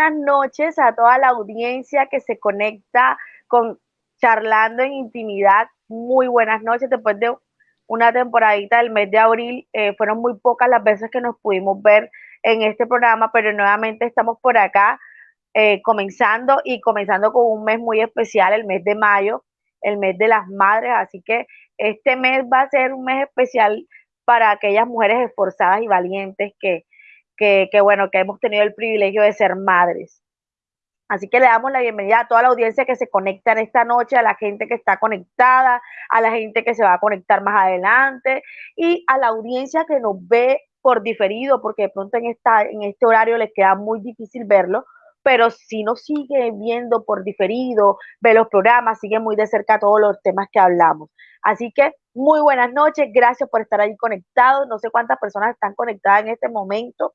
Buenas noches a toda la audiencia que se conecta con Charlando en Intimidad. Muy buenas noches. Después de una temporadita del mes de abril, eh, fueron muy pocas las veces que nos pudimos ver en este programa, pero nuevamente estamos por acá eh, comenzando y comenzando con un mes muy especial, el mes de mayo, el mes de las madres. Así que este mes va a ser un mes especial para aquellas mujeres esforzadas y valientes que que, bueno, que hemos tenido el privilegio de ser madres. Así que le damos la bienvenida a toda la audiencia que se conecta en esta noche, a la gente que está conectada, a la gente que se va a conectar más adelante y a la audiencia que nos ve por diferido, porque de pronto en, esta, en este horario les queda muy difícil verlo, pero si nos sigue viendo por diferido, ve los programas, sigue muy de cerca todos los temas que hablamos. Así que muy buenas noches, gracias por estar ahí conectados. No sé cuántas personas están conectadas en este momento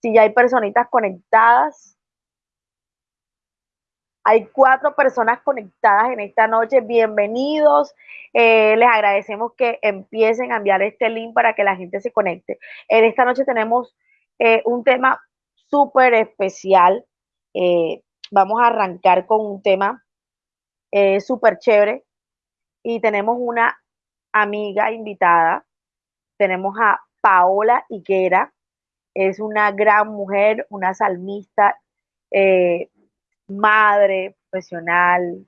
si ya hay personitas conectadas. Hay cuatro personas conectadas en esta noche. Bienvenidos. Eh, les agradecemos que empiecen a enviar este link para que la gente se conecte. En esta noche tenemos eh, un tema súper especial. Eh, vamos a arrancar con un tema súper chévere. Y tenemos una amiga invitada. Tenemos a Paola Higuera es una gran mujer, una salmista, eh, madre, profesional,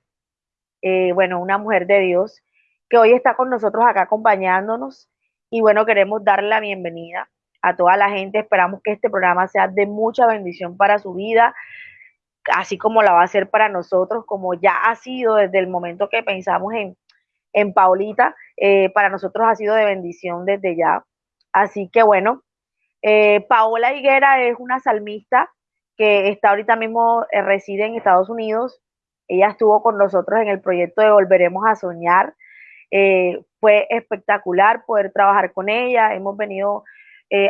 eh, bueno, una mujer de Dios, que hoy está con nosotros acá acompañándonos. Y bueno, queremos darle la bienvenida a toda la gente. Esperamos que este programa sea de mucha bendición para su vida, así como la va a ser para nosotros, como ya ha sido desde el momento que pensamos en, en Paulita, eh, para nosotros ha sido de bendición desde ya. Así que bueno, eh, Paola Higuera es una salmista que está ahorita mismo, eh, reside en Estados Unidos. Ella estuvo con nosotros en el proyecto de Volveremos a Soñar. Eh, fue espectacular poder trabajar con ella. Hemos venido,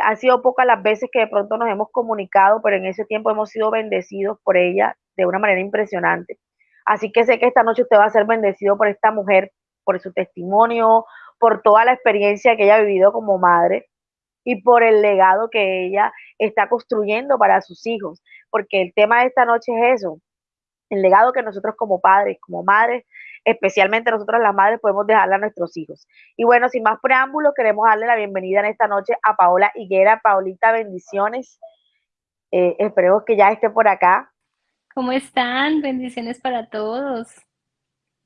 han sido pocas las veces que de pronto nos hemos comunicado, pero en ese tiempo hemos sido bendecidos por ella de una manera impresionante. Así que sé que esta noche usted va a ser bendecido por esta mujer por su testimonio, por toda la experiencia que ella ha vivido como madre y por el legado que ella está construyendo para sus hijos, porque el tema de esta noche es eso, el legado que nosotros como padres, como madres, especialmente nosotros las madres, podemos dejarle a nuestros hijos. Y bueno, sin más preámbulos, queremos darle la bienvenida en esta noche a Paola Higuera. Paulita, bendiciones. Eh, esperemos que ya esté por acá. ¿Cómo están? Bendiciones para todos.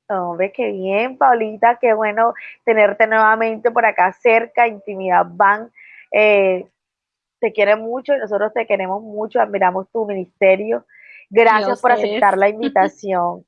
Hombre, qué bien, Paulita, qué bueno tenerte nuevamente por acá cerca, Intimidad Van. Eh, te quiere mucho y nosotros te queremos mucho, admiramos tu ministerio. Gracias por aceptar la invitación.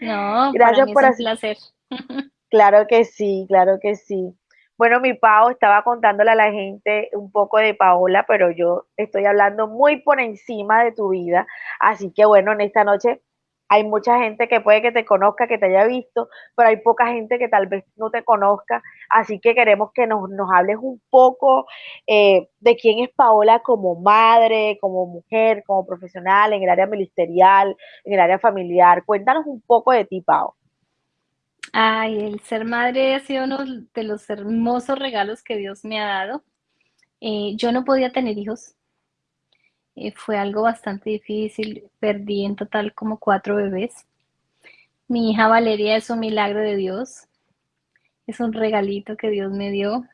no, gracias por es un placer. Claro que sí, claro que sí. Bueno, mi Pau estaba contándole a la gente un poco de Paola, pero yo estoy hablando muy por encima de tu vida. Así que bueno, en esta noche hay mucha gente que puede que te conozca, que te haya visto, pero hay poca gente que tal vez no te conozca. Así que queremos que nos, hables un poco eh, de quién es Paola como madre, como mujer, como profesional, en el área ministerial, en el área familiar. Cuéntanos un poco de ti, Pao. Ay, el ser madre ha sido uno de los hermosos regalos que Dios me ha dado. Eh, yo no podía tener hijos, eh, fue algo bastante difícil, perdí en total como cuatro bebés. Mi hija Valeria es un milagro de Dios, es un regalito que Dios me dio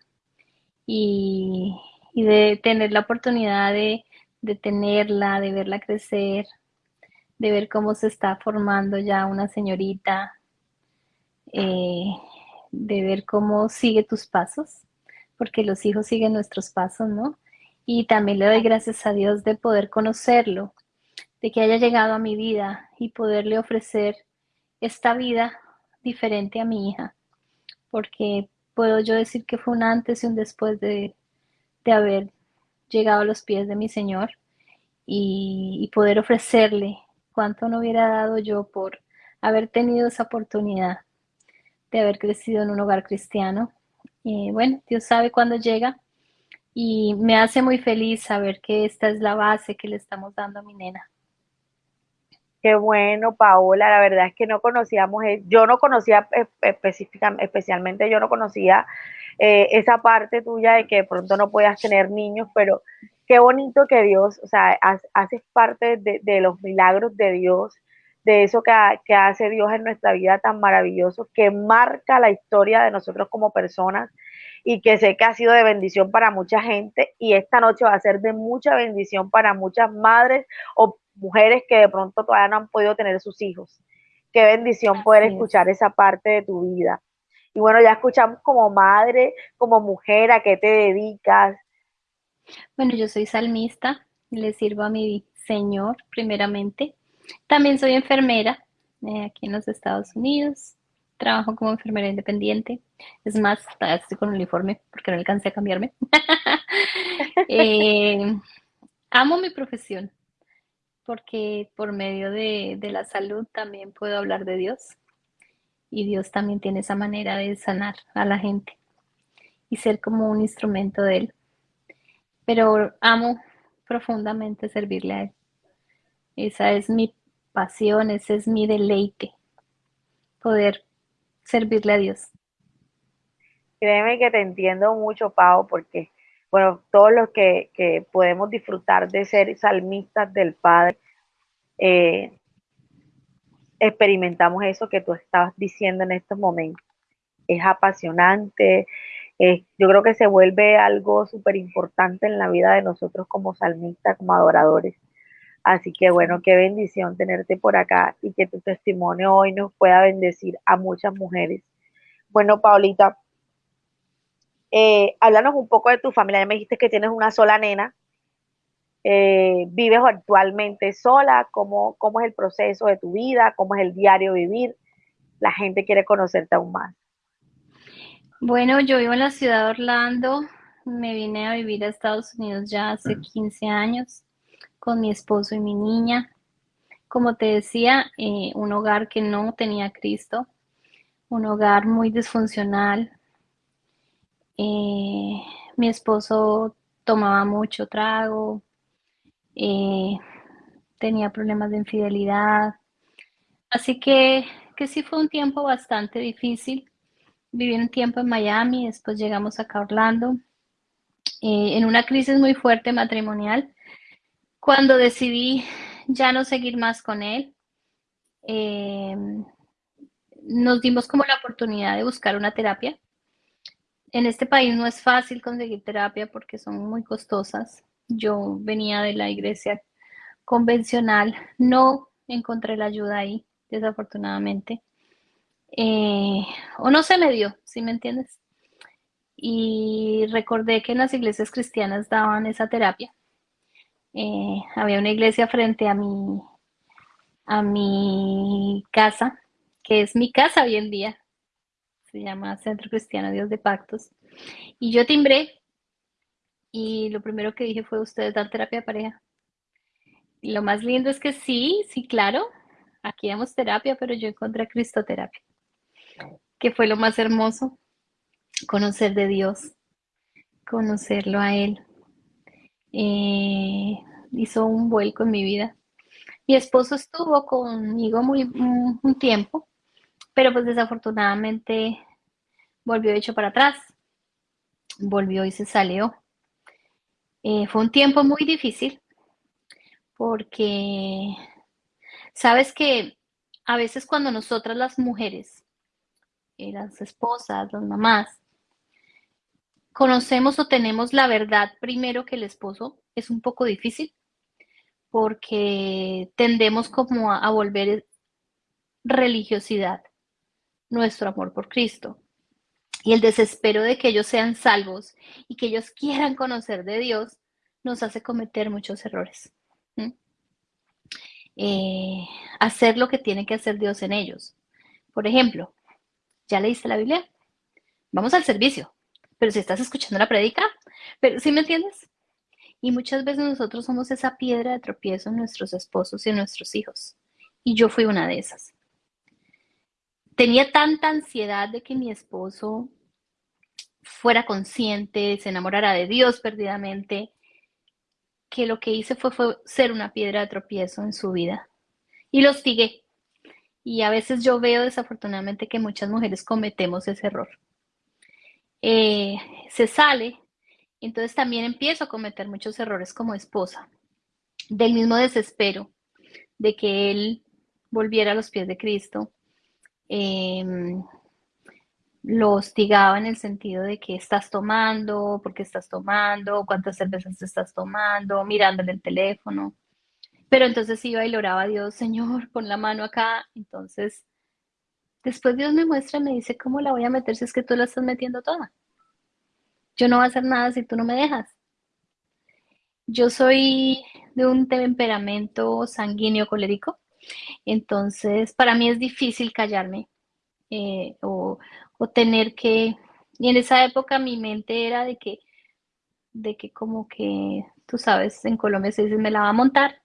y, de tener la oportunidad de, tenerla, de verla crecer, de ver cómo se está formando ya una señorita, eh, de ver cómo sigue tus pasos, porque los hijos siguen nuestros pasos, ¿no? Y también le doy gracias a Dios de poder conocerlo, de que haya llegado a mi vida y poderle ofrecer esta vida diferente a mi hija, porque puedo yo decir que fue un antes y un después de, haber llegado a los pies de mi Señor y, y poder ofrecerle cuánto no hubiera dado yo por haber tenido esa oportunidad de haber crecido en un hogar cristiano. Y bueno, Dios sabe cuándo llega y me hace muy feliz saber que esta es la base que le estamos dando a mi nena. Qué bueno, Paola, la verdad es que no conocíamos, eh, yo no conocía específicamente, especialmente yo no conocía eh, esa parte tuya de que de pronto no puedas tener niños, pero qué bonito que Dios, o sea, haces parte de, los milagros de Dios, de eso que, hace Dios en nuestra vida tan maravilloso, que marca la historia de nosotros como personas y que sé que ha sido de bendición para mucha gente y esta noche va a ser de mucha bendición para muchas madres o mujeres que de pronto todavía no han podido tener sus hijos. Qué bendición poder escuchar esa parte de tu vida. Y bueno, ya escuchamos como madre, como mujer, a qué te dedicas. Bueno, yo soy salmista, le sirvo a mi Señor primeramente. También soy enfermera eh, aquí en los Estados Unidos trabajo como enfermera independiente. Es más, estoy con uniforme porque no alcancé a cambiarme. Eh, amo mi profesión porque por medio de, de, la salud también puedo hablar de Dios y Dios también tiene esa manera de sanar a la gente y ser como un instrumento de Él. Pero amo profundamente servirle a Él. Esa es mi pasión, ese es mi deleite, poder servirle a Dios. Créeme que te entiendo mucho, Pau, porque, bueno, todos los que, podemos disfrutar de ser salmistas del Padre, eh, experimentamos eso que tú estabas diciendo en estos momentos. Es apasionante, yo creo que se vuelve algo súper importante en la vida de nosotros como salmistas, como adoradores. Así que bueno, qué bendición tenerte por acá y que tu testimonio hoy nos pueda bendecir a muchas mujeres. Bueno, Paulita, eh, háblanos un poco de tu familia. Ya me dijiste que tienes una sola nena. Eh, ¿Vives actualmente sola? ¿Cómo, ¿Cómo es el proceso de tu vida? ¿Cómo es el diario vivir? La gente quiere conocerte aún más. Bueno, yo vivo en la ciudad de Orlando. Me vine a vivir a Estados Unidos ya hace 15 años con mi esposo y mi niña. Como te decía, eh, un hogar que no tenía Cristo, un hogar muy disfuncional. Eh, mi esposo tomaba mucho trago, eh, tenía problemas de infidelidad. Así que, que sí fue un tiempo bastante difícil, viví un tiempo en Miami, después llegamos acá a Orlando, eh, en una crisis muy fuerte matrimonial. Cuando decidí ya no seguir más con él, nos dimos como la oportunidad de buscar una terapia. En este país no es fácil conseguir terapia porque son muy costosas. Yo venía de la iglesia convencional, no encontré la ayuda ahí, desafortunadamente. Eh, o no se me dio, si me entiendes. Y recordé que en las iglesias cristianas daban esa terapia. Eh, había una iglesia frente a mi, a mi casa, que es mi casa hoy en día. Se llama Centro Cristiano Dios de Pactos. Y yo timbré y lo primero que dije fue, ¿ustedes dan terapia pareja? Y lo más lindo es que sí, sí, claro, aquí damos terapia, pero yo encontré Cristoterapia, que fue lo más hermoso, conocer de Dios, conocerlo a Él. Eh, hizo un vuelco en mi vida. Mi esposo estuvo conmigo muy, un, tiempo, pero pues desafortunadamente volvió hecho para atrás, volvió y se salió. Eh, fue un tiempo muy difícil porque sabes que a veces cuando nosotras las mujeres, eh, las esposas, las mamás, conocemos o tenemos la verdad primero que el esposo, es un poco difícil porque tendemos como a, volver religiosidad nuestro amor por Cristo y el desespero de que ellos sean salvos y que ellos quieran conocer de Dios nos hace cometer muchos errores. Eh, hacer lo que tiene que hacer Dios en ellos. Por ejemplo, ¿ya leíste la Biblia? Vamos al servicio. Pero si estás escuchando la predica, pero ¿sí me entiendes? Y muchas veces nosotros somos esa piedra de tropiezo en nuestros esposos y en nuestros hijos. Y yo fui una de esas. Tenía tanta ansiedad de que mi esposo fuera consciente, se enamorara de Dios perdidamente, que lo que hice fue, ser una piedra de tropiezo en su vida. Y lo hostigué. Y a veces yo veo desafortunadamente que muchas mujeres cometemos ese error. Eh, se sale entonces también empiezo a cometer muchos errores como esposa, del mismo desespero de que él volviera a los pies de Cristo. Em, lo hostigaba en el sentido de que estás tomando, por qué estás tomando, cuántas cervezas estás tomando, mirándole el teléfono. Pero entonces iba y oraba a Dios, Señor, pon la mano acá. Entonces, después Dios me muestra, me dice, ¿cómo la voy a meter si es que tú la estás metiendo toda? Yo no voy a hacer nada si tú no me dejas. Yo soy de un temperamento sanguíneo colérico, entonces para mí es difícil callarme eh, o, tener que... Y en esa época mi mente era de que, de que como que, tú sabes, en Colombia se dice, me la va a montar,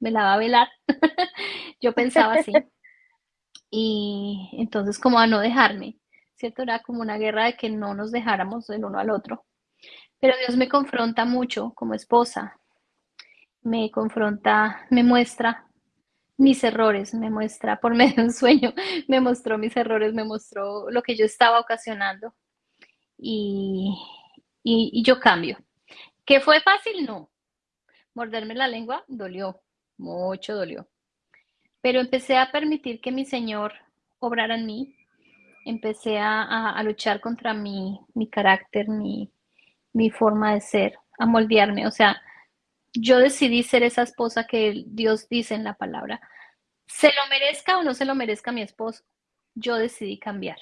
me la va a velar. Yo pensaba así. Y entonces como a no dejarme. ¿cierto? Era como una guerra de que no nos dejáramos el uno al otro. Pero Dios me confronta mucho como esposa, me confronta, me muestra mis errores, me muestra por medio de un sueño, me mostró mis errores, me mostró lo que yo estaba ocasionando y, y, yo cambio. ¿Que fue fácil? No. Morderme la lengua dolió, mucho dolió. Pero empecé a permitir que mi Señor obrara en mí, empecé a, luchar contra mi, carácter, mi, mi, forma de ser, a moldearme. O sea, yo decidí ser esa esposa que Dios dice en la palabra. Se lo merezca o no se lo merezca mi esposo, yo decidí cambiar.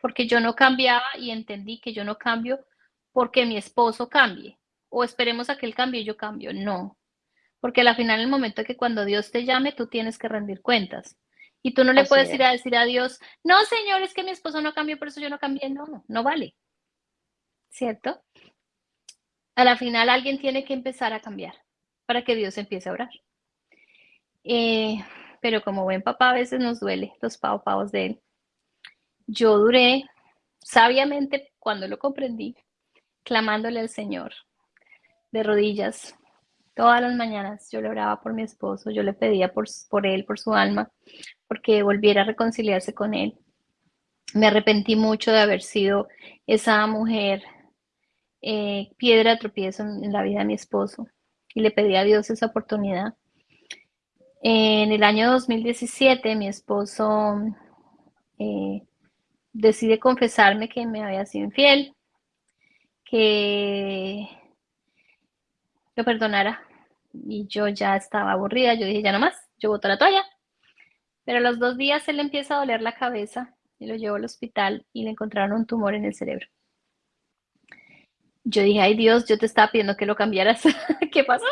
Porque yo no cambiaba y entendí que yo no cambio porque mi esposo cambie. O esperemos a que él cambie y yo cambio. No. Porque al final, en el momento que cuando Dios te llame, tú tienes que rendir cuentas. Y tú no le puedes ir a decir a Dios, no, Señor, es que mi esposo no cambió, por eso yo no cambié. No, no vale. ¿Cierto? A la final alguien tiene que empezar a cambiar para que Dios empiece a orar. Eh, pero como buen papá a veces nos duele los pau de él. Yo duré sabiamente cuando lo comprendí, clamándole al Señor de rodillas, Todas las mañanas yo le oraba por mi esposo, yo le pedía por él, por su alma, porque volviera a reconciliarse con él. Me arrepentí mucho de haber sido esa mujer eh, piedra tropiezo en la vida de mi esposo y le pedí a Dios esa oportunidad. En el año 2017 mi esposo eh, decide confesarme que me había sido infiel, que lo perdonara. Y yo ya estaba aburrida, yo dije, ya no más, yo boto la toalla. Pero a los dos días él empieza a doler la cabeza y lo llevó al hospital y le encontraron un tumor en el cerebro. Yo dije, ay Dios, yo te estaba pidiendo que lo cambiaras. ¿Qué pasó?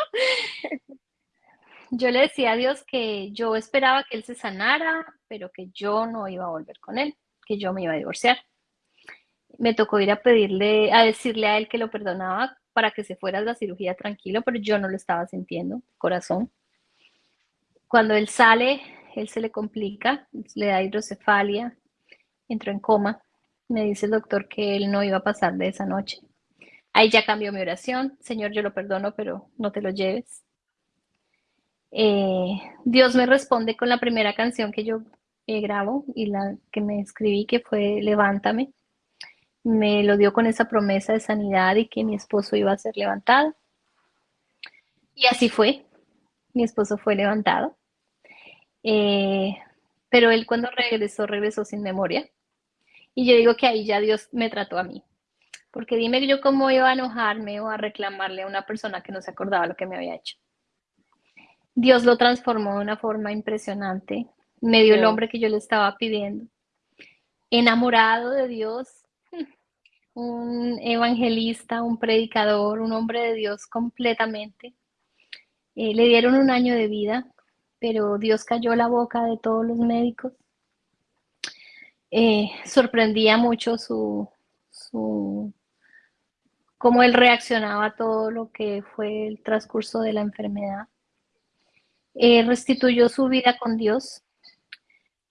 Yo le decía a Dios que yo esperaba que él se sanara, pero que yo no iba a volver con él, que yo me iba a divorciar. Me tocó ir a pedirle, a decirle a él que lo perdonaba para que se fuera a la cirugía tranquilo, pero yo no lo estaba sintiendo, corazón. Cuando él sale, él se le complica, le da hidrocefalia, entró en coma. Me dice el doctor que él no iba a pasar de esa noche. Ahí ya cambió mi oración. Señor, yo lo perdono, pero no te lo lleves. Eh, Dios me responde con la primera canción que yo eh, grabo y la que me escribí, que fue Levántame. Me lo dio con esa promesa de sanidad y que mi esposo iba a ser levantado. Y así fue. Mi esposo fue levantado. Eh, pero él cuando regresó, regresó sin memoria. Y yo digo que ahí ya Dios me trató a mí. Porque dime yo cómo iba a enojarme o a reclamarle a una persona que no se acordaba lo que me había hecho. Dios lo transformó de una forma impresionante. Me dio el hombre que yo le estaba pidiendo. Enamorado de Dios, un evangelista, un predicador, un hombre de Dios completamente. Eh, le dieron un año de vida, pero Dios cayó la boca de todos los médicos. Eh, sorprendía mucho su, su, cómo él reaccionaba a todo lo que fue el transcurso de la enfermedad. Eh, restituyó su vida con Dios,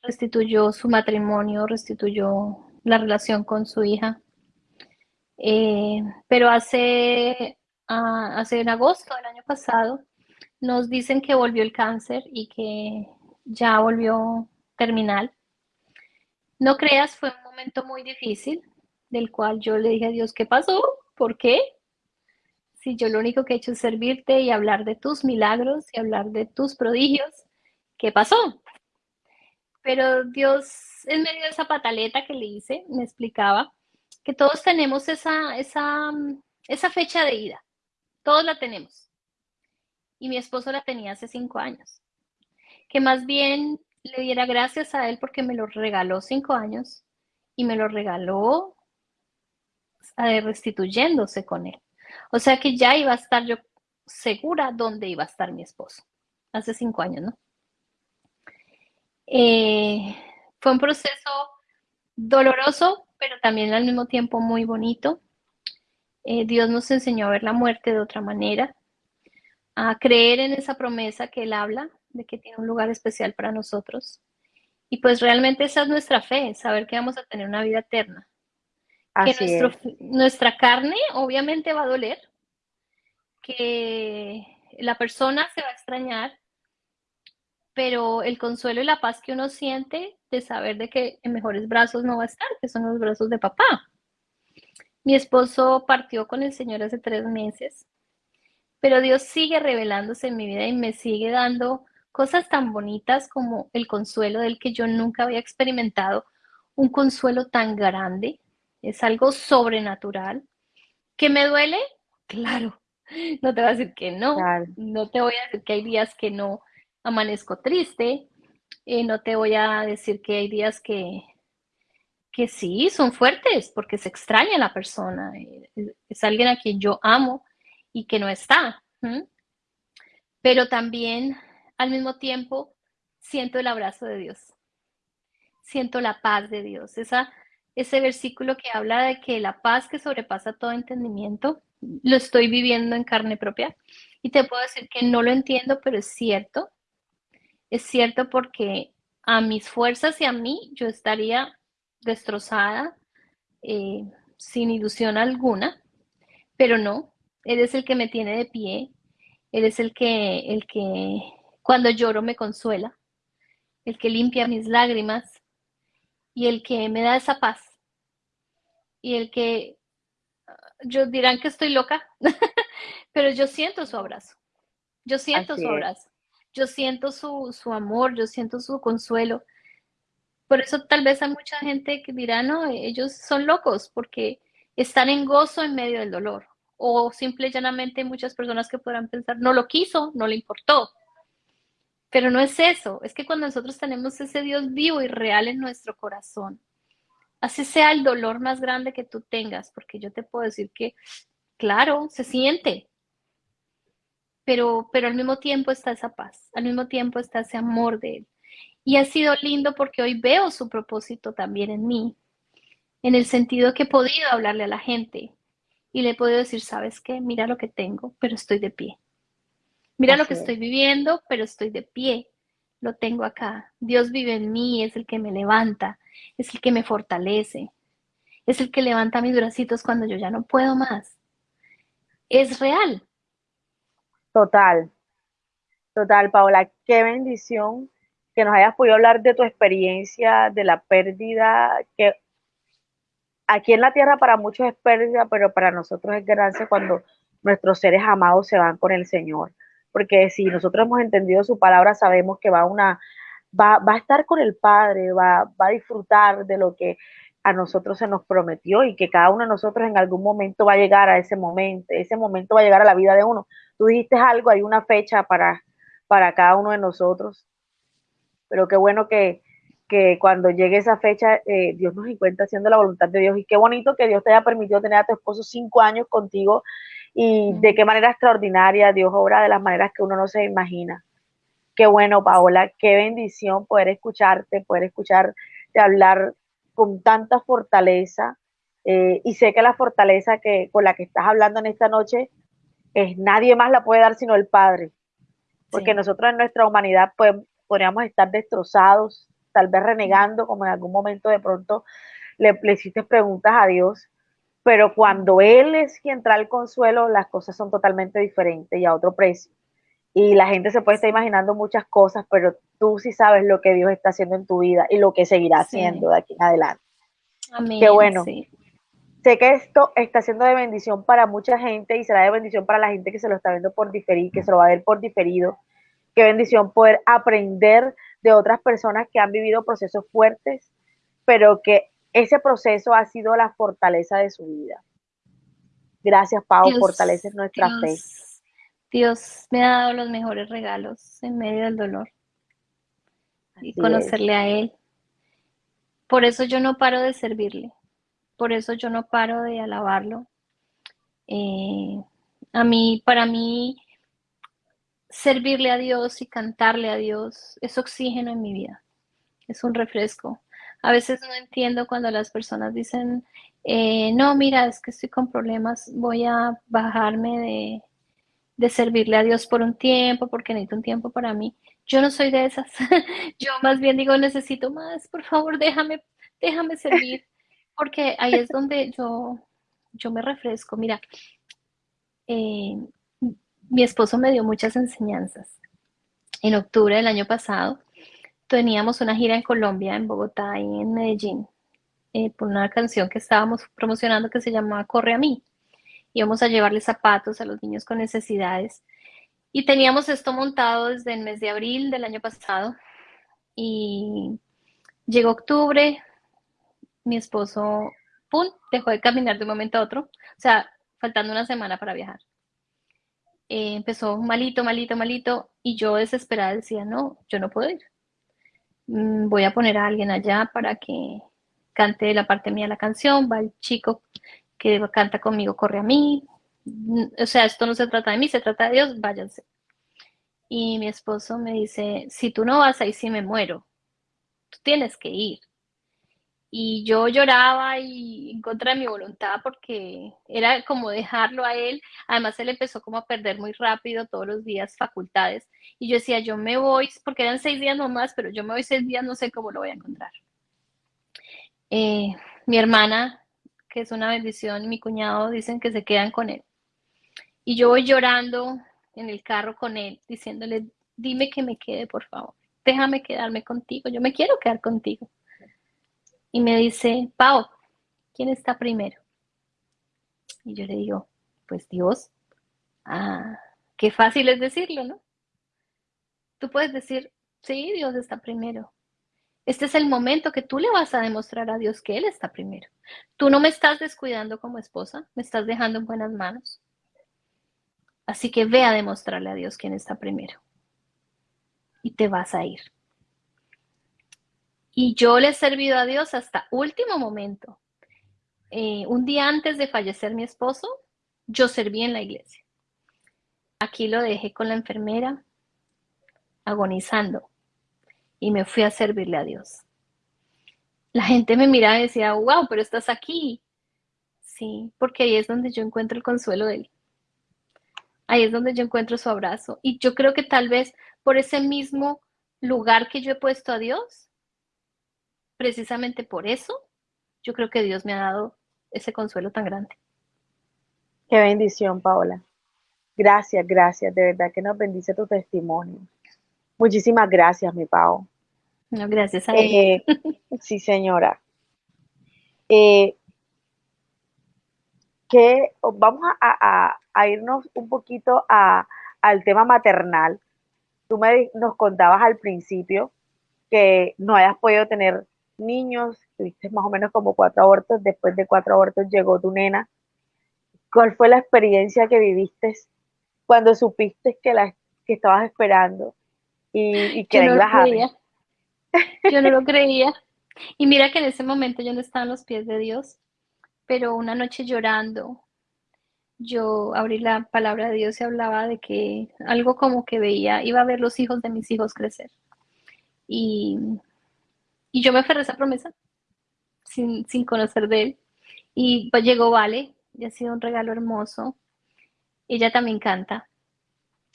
restituyó su matrimonio, restituyó la relación con su hija. Eh, pero hace, hace en agosto del año pasado nos dicen que volvió el cáncer y que ya volvió terminal. No creas, fue un momento muy difícil, del cual yo le dije a Dios, ¿qué pasó? ¿Por qué? Si yo lo único que he hecho es servirte y hablar de tus milagros y hablar de tus prodigios, ¿qué pasó? Pero Dios, en medio de esa pataleta que le hice, me explicaba que todos tenemos esa, esa, esa fecha de ida. Todos la tenemos. Y mi esposo la tenía hace cinco años. Que más bien le diera gracias a él porque me lo regaló cinco años y me lo regaló restituyéndose con él. O sea que ya iba a estar yo segura dónde iba a estar mi esposo. Hace cinco años, ¿no? Eh, fue un proceso doloroso, pero también al mismo tiempo muy bonito. Eh, Dios nos enseñó a ver la muerte de otra manera, a creer en esa promesa que Él habla, de que tiene un lugar especial para nosotros. Y pues realmente esa es nuestra fe, saber que vamos a tener una vida eterna que nuestra carne obviamente va a doler, que la persona se va a extrañar, pero el consuelo y la paz que uno siente de saber de que en mejores brazos no va a estar, que son los brazos de papá. Mi esposo partió con el Señor hace tres meses, pero Dios sigue revelándose en mi vida y me sigue dando cosas tan bonitas como el consuelo del que yo nunca había experimentado, un consuelo tan grande, es algo sobrenatural. ¿Que me duele? Claro, no te voy a decir que no, no te voy a decir que hay días que no amanezco triste, eh, no te voy a decir que hay días que, que sí, son fuertes porque se extraña la persona, es alguien a quien yo amo y que no está. Pero también al mismo tiempo siento el abrazo de Dios, siento la paz de Dios, esa ese versículo que habla de que la paz que sobrepasa todo entendimiento, lo estoy viviendo en carne propia. Y te puedo decir que no lo entiendo, pero es cierto. Es cierto porque a mis fuerzas y a mí yo estaría destrozada, eh, sin ilusión alguna, pero no, Él es el que me tiene de pie, Él es el que, el que cuando lloro me consuela, el que limpia mis lágrimas, y el que me da esa paz y el que yo dirán que estoy loca, pero yo siento su abrazo, yo siento su abrazo, yo siento su, su amor, yo siento su consuelo. Por eso tal vez hay mucha gente que dirá, no, ellos son locos porque están en gozo en medio del dolor. O simple y llanamente muchas personas que podrán pensar, no lo quiso, no le importó. Pero no es eso, es que cuando nosotros tenemos ese Dios vivo y real en nuestro corazón, así sea el dolor más grande que tú tengas, porque yo te puedo decir que, claro, se siente, pero, pero al mismo tiempo está esa paz, al mismo tiempo está ese amor de Él. Y ha sido lindo porque hoy veo su propósito también en mí, en el sentido que he podido hablarle a la gente y le he podido decir, sabes qué, mira lo que tengo, pero estoy de pie. Mira lo que estoy viviendo, pero estoy de pie. Lo tengo acá. Dios vive en mí, es el que me levanta, es el que me fortalece, es el que levanta mis bracitos cuando yo ya no puedo más. Es real. Total, total, Paola. Qué bendición que nos hayas podido hablar de tu experiencia, de la pérdida, que aquí en la tierra para muchos es pérdida, pero para nosotros es ganancia cuando nuestros seres amados se van con el Señor porque si nosotros hemos entendido su palabra, sabemos que va, una, va, a estar con el Padre, va, va a disfrutar de lo que a nosotros se nos prometió y que cada uno de nosotros en algún momento va a llegar a ese momento, ese momento va a llegar a la vida de uno. Tú dijiste algo, hay una fecha para, para cada uno de nosotros, pero qué bueno que, que cuando llegue esa fecha eh, Dios nos encuentra haciendo la voluntad de Dios y qué bonito que Dios te haya permitido tener a tu esposo cinco años contigo y de qué manera extraordinaria Dios obra de las maneras que uno no se imagina. Qué bueno, Paola, qué bendición poder escucharte, poder escucharte hablar con tanta fortaleza. Eh, y sé que la fortaleza que, con la que estás hablando en esta noche es nadie más la puede dar sino el Padre. Porque nosotros en nuestra humanidad pues, podríamos estar destrozados, tal vez renegando, como en algún momento de pronto le, le hiciste preguntas a Dios pero cuando Él es quien trae el consuelo, las cosas son totalmente diferentes y a otro precio. Y la gente se puede estar imaginando muchas cosas, pero tú sí sabes lo que Dios está haciendo en tu vida y lo que seguirá haciendo de aquí en adelante. Amén. Qué bueno. Sé que esto está siendo de bendición para mucha gente y será de bendición para la gente que se lo está viendo por diferir, que se lo va a ver por diferido. Qué bendición poder aprender de otras personas que han vivido procesos fuertes, pero que ese proceso ha sido la fortaleza de su vida. Gracias, Pau, fortaleces nuestra fe. Dios me ha dado los mejores regalos en medio del dolor y conocerle a Él. Por eso yo no paro de servirle, por eso yo no paro de alabarlo. Eh, a mí, para mí, servirle a Dios y cantarle a Dios es oxígeno en mi vida, es un refresco. A veces no entiendo cuando las personas dicen, eh, no, mira, es que estoy con problemas, voy a bajarme de, de servirle a Dios por un tiempo, porque necesito un tiempo para mí. Yo no soy de esas. Yo más bien digo, necesito más, por favor, déjame, déjame servir, porque ahí es donde yo, yo me refresco. Mira, eh, mi esposo me dio muchas enseñanzas. En octubre del año pasado, teníamos una gira en Colombia, en Bogotá y en Medellín, eh, por una canción que estábamos promocionando que se llamaba Corre a mí. Íbamos a llevarle zapatos a los niños con necesidades. Y teníamos esto montado desde el mes de abril del año pasado. Y llegó octubre, mi esposo, ¡pum!, dejó de caminar de un momento a otro. O sea, faltando una semana para viajar. Eh, empezó malito, malito, malito. Y yo desesperada decía, no, yo no puedo ir voy a poner a alguien allá para que cante la parte mía la canción, va el chico que canta conmigo, corre a mí. Mm, o sea, esto no se trata de mí, se trata de Dios, váyanse. Y mi esposo me dice, si tú no vas ahí sí me muero, tú tienes que ir. Y yo lloraba y en contra de mi voluntad porque era como dejarlo a él. Además, él empezó como a perder muy rápido todos los días facultades. Y yo decía, yo me voy, porque eran seis días nomás, pero yo me voy seis días, no sé cómo lo voy a encontrar. Eh, mi hermana, que es una bendición, y mi cuñado dicen que se quedan con él. Y yo voy llorando en el carro con él, diciéndole, dime que me quede, por favor. Déjame quedarme contigo. Yo me quiero quedar contigo y me dice, Pau, ¿quién está primero? Y yo le digo, pues Dios. Ah, qué fácil es decirlo, ¿no? Tú puedes decir, sí, Dios está primero. Este es el momento que tú le vas a demostrar a Dios que Él está primero. Tú no me estás descuidando como esposa, me estás dejando en buenas manos. Así que ve a demostrarle a Dios quién está primero. Y te vas a ir. Y yo le he servido a Dios hasta último momento. Eh, un día antes de fallecer mi esposo, yo serví en la iglesia. Aquí lo dejé con la enfermera, agonizando, y me fui a servirle a Dios. La gente me miraba y decía, wow, pero estás aquí. Sí, porque ahí es donde yo encuentro el consuelo de Él. Ahí es donde yo encuentro su abrazo. Y yo creo que tal vez por ese mismo lugar que yo he puesto a Dios, precisamente por eso, yo creo que Dios me ha dado ese consuelo tan grande. Qué bendición, Paola. Gracias, gracias. De verdad que nos bendice tu testimonio. Muchísimas gracias, mi Pao. No, gracias a eh, sí, señora. Eh, que vamos a, irnos un poquito al tema maternal. Tú me, nos contabas al principio que no hayas podido tener niños, tuviste más o menos como cuatro abortos, después de cuatro abortos llegó tu nena. ¿Cuál fue la experiencia que viviste cuando supiste que, la, que estabas esperando y, que yo no lo creía. Yo no lo creía. Y mira que en ese momento yo no estaba en los pies de Dios, pero una noche llorando, yo abrí la palabra de Dios y hablaba de que algo como que veía, iba a ver los hijos de mis hijos crecer. Y y yo me aferré a esa promesa sin, conocer de él. Y pues llegó Vale, y ha sido un regalo hermoso. Ella también canta.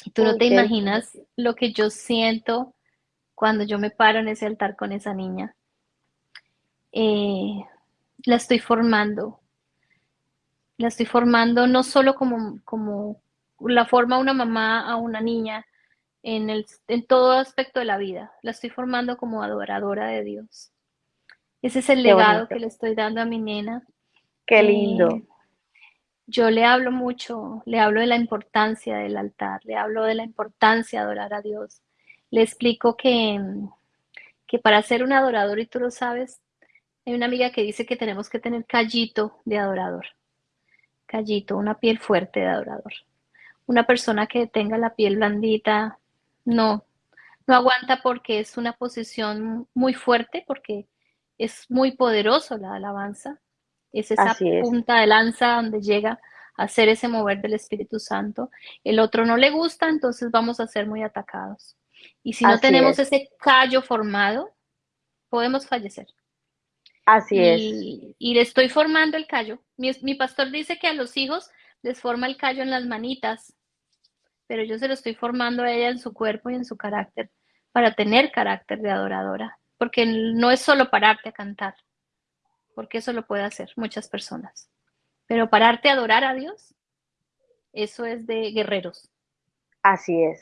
Y tú no te imaginas lo que yo siento cuando yo me paro en ese altar con esa niña. Eh, la estoy formando. La estoy formando no solo como, como la forma una mamá a una niña, en, el, en todo aspecto de la vida. La estoy formando como adoradora de Dios. Ese es el legado que le estoy dando a mi nena. Qué eh, lindo. yo le hablo mucho, le hablo de la importancia del altar, le hablo de la importancia de adorar a Dios. Le explico que, que para ser un adorador, y tú lo sabes, hay una amiga que dice que tenemos que tener callito de adorador. Callito, una piel fuerte de adorador. Una persona que tenga la piel blandita, no, no aguanta porque es una posición muy fuerte, porque es muy poderoso la alabanza. Es esa punta de lanza donde llega a hacer ese mover del Espíritu Santo. El otro no le gusta, entonces vamos a ser muy atacados. Y si no tenemos ese callo formado, podemos fallecer. Así y, es. Y le estoy formando el callo. Mi, mi pastor dice que a los hijos les forma el callo en las manitas pero yo se lo estoy formando a ella en su cuerpo y en su carácter para tener carácter de adoradora, porque no es solo pararte a cantar, porque eso lo puede hacer muchas personas, pero pararte a adorar a Dios, eso es de guerreros. Así es.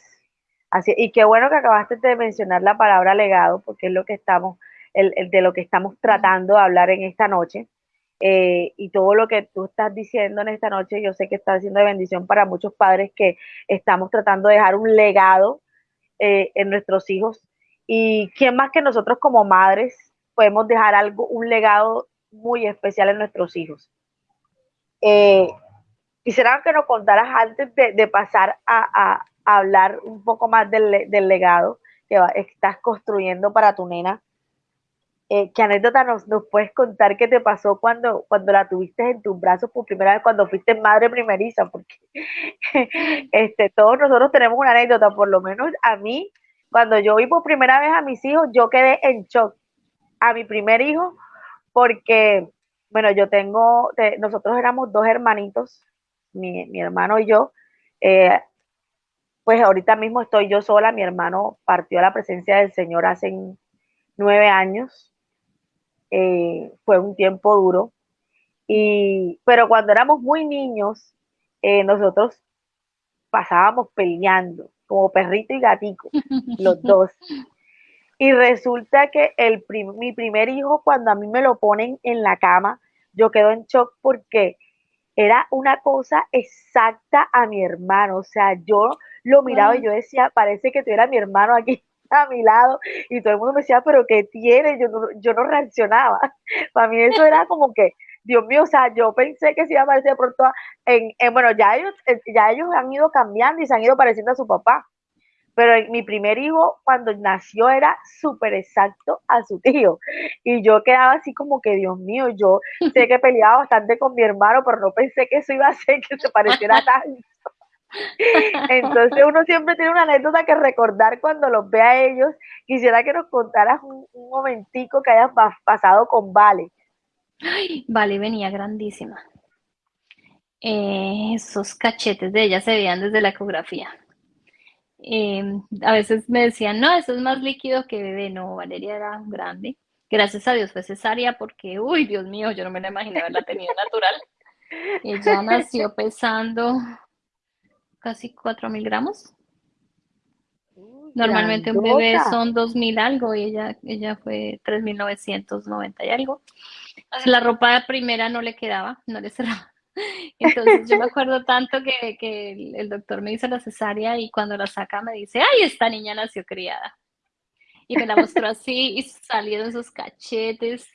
Así, y qué bueno que acabaste de mencionar la palabra legado, porque es lo que estamos, el, de lo que estamos tratando de hablar en esta noche. Eh, y todo lo que tú estás diciendo en esta noche, yo sé que está siendo de bendición para muchos padres que estamos tratando de dejar un legado eh, en nuestros hijos. Y quién más que nosotros como madres podemos dejar algo, un legado muy especial en nuestros hijos. Eh, quisiera que nos contaras antes de, pasar a, hablar un poco más del, del legado que estás construyendo para tu nena eh, ¿Qué anécdota nos, puedes contar qué te pasó cuando, cuando la tuviste en tus brazos por primera vez, cuando fuiste madre primeriza? Porque este, todos nosotros tenemos una anécdota, por lo menos a mí, cuando yo vi por primera vez a mis hijos, yo quedé en shock. A mi primer hijo, porque, bueno, yo tengo, nosotros éramos dos hermanitos, mi, mi hermano y yo. Eh, pues ahorita mismo estoy yo sola, mi hermano partió a la presencia del Señor hace nueve años eh, fue un tiempo duro. Y, pero cuando éramos muy niños, eh, nosotros pasábamos peleando, como perrito y gatico, los dos. Y resulta que el mi primer hijo, cuando a mí me lo ponen en la cama, yo quedo en shock porque era una cosa exacta a mi hermano. O sea, yo lo miraba y yo decía, parece que tuviera mi hermano aquí a mi lado. Y todo el mundo me decía, pero ¿qué tiene? Yo no, yo no reaccionaba. Para mí eso era como que, Dios mío, o sea, yo pensé que se iba a parecer de pronto en, en, bueno, ya ellos, ya ellos han ido cambiando y se han ido pareciendo a su papá. Pero mi primer hijo, cuando nació, era súper exacto a su tío. Y yo quedaba así como que, Dios mío, yo sé que peleaba bastante con mi hermano, pero no pensé que eso iba a hacer que se pareciera tanto. Entonces uno siempre tiene una anécdota que recordar cuando los ve a ellos. Quisiera que nos contaras un, momentico que hayas pasado con Vale. vale, venía grandísima. Eh, esos cachetes de ella se veían desde la ecografía. Em, a veces me decían, no, eso es más líquido que bebé. No, Valeria era grande. Gracias a Dios fue cesárea porque, uy, Dios mío, yo no me la imaginaba haberla tenido natural. Ella nació pesando casi 4.000 gramos. Normalmente un bebé son 2.000 algo y ella, ella fue 3.990 y algo. la ropa primera no le quedaba, no le cerraba. Entonces yo me acuerdo tanto que, el, doctor me hizo la cesárea y cuando la saca me dice, ay, esta niña nació criada. Y me la mostró así y salieron sus cachetes.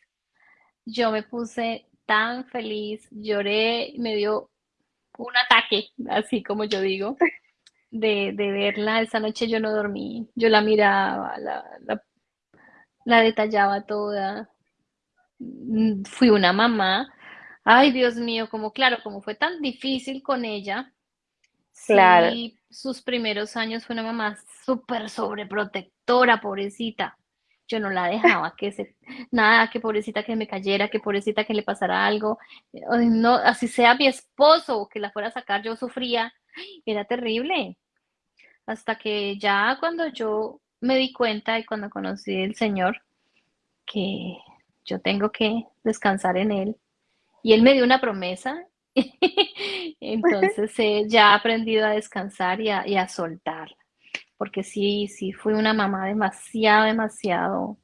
Yo me puse tan feliz, lloré, me dio un ataque, así como yo digo, de, verla. Esa noche yo no dormí, yo la miraba, la, la detallaba toda. Mm, fui una mamá Ay, Dios mío, como claro, como fue tan difícil con ella. Claro. sus primeros años fue una mamá súper sobreprotectora, pobrecita. Yo no la dejaba que se, nada, que pobrecita que me cayera, que pobrecita que le pasara algo. no, así sea mi esposo que la fuera a sacar, yo sufría. Era terrible. Hasta que ya cuando yo me di cuenta y cuando conocí al Señor, que yo tengo que descansar en Él, y él me dio una promesa. Entonces eh, ya he aprendido a descansar y a, soltar. Porque sí, sí, fui una mamá demasiado, demasiado.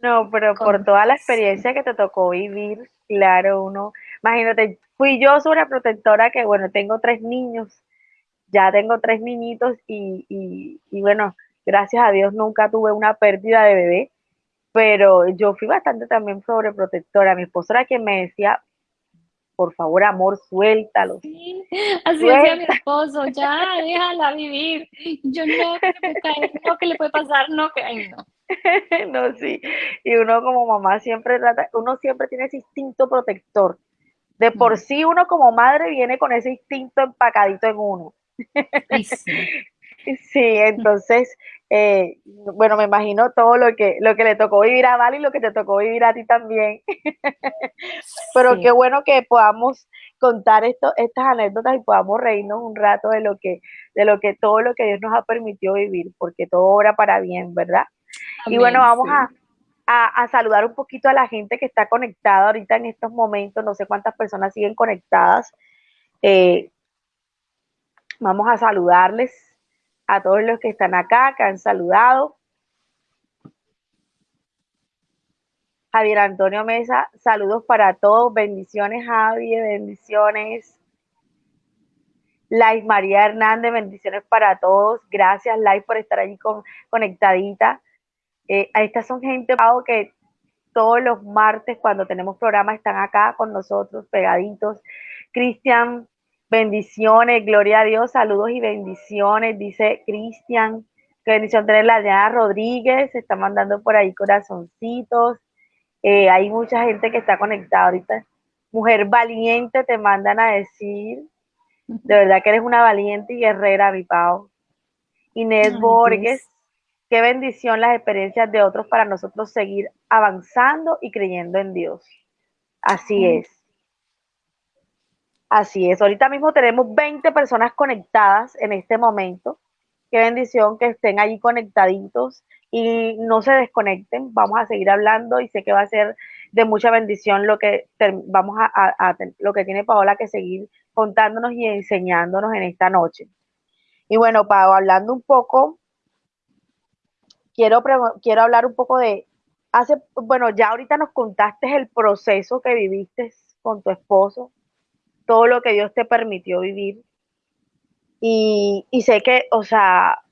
No, pero por toda la experiencia que te tocó vivir, claro, uno, imagínate, fui yo protectora que, bueno, tengo tres niños, ya tengo tres niñitos y, y, y bueno, gracias a Dios nunca tuve una pérdida de bebé, pero yo fui bastante también sobreprotectora. Mi esposo era quien me decía, por favor, amor, suéltalo. Sí, así decía mi esposo, ya, déjala vivir. Yo no, que le puede no, que le puede pasar, no, que, ay, no. no, sí. Y uno como mamá siempre trata, uno siempre tiene ese instinto protector. De por mm. sí uno como madre viene con ese instinto empacadito en uno. sí, entonces eh, bueno, me imagino todo lo que, lo que le tocó vivir a Val y lo que te tocó vivir a ti también. Pero qué bueno que podamos contar esto, estas anécdotas y podamos reírnos un rato de lo que, de lo que todo lo que Dios nos ha permitido vivir, porque todo obra para bien, ¿verdad? y bueno, vamos a, a, saludar un poquito a la gente que está conectada ahorita en estos momentos. No sé cuántas personas siguen conectadas. Eh, vamos a saludarles a todos los que están acá, que han saludado. Javier Antonio Mesa, saludos para todos, bendiciones Javier, bendiciones. Lais María Hernández, bendiciones para todos. Gracias Lais por estar allí conectadita. Eh, estas son gente que todos los martes cuando tenemos programa están acá con nosotros pegaditos. Cristian Bendiciones, gloria a Dios, saludos y bendiciones, dice Cristian. Qué bendición tenerla. Diana Rodríguez, se está mandando por ahí corazoncitos. Eh, hay mucha gente que está conectada ahorita. Mujer valiente, te mandan a decir. De verdad que eres una valiente y guerrera, mi Pau. Inés Borges, qué bendición las experiencias de otros para nosotros seguir avanzando y creyendo en Dios. Así es. Así es, ahorita mismo tenemos 20 personas conectadas en este momento. Qué bendición que estén allí conectaditos y no se desconecten. Vamos a seguir hablando y sé que va a ser de mucha bendición lo que vamos a, lo que tiene Paola que seguir contándonos y enseñándonos en esta noche. Y bueno, Pau, hablando un poco quiero, quiero hablar un poco de, hace, bueno, ya ahorita nos contaste el proceso que viviste con tu esposo, todo lo que Dios te permitió vivir. Y, sé que, o sea,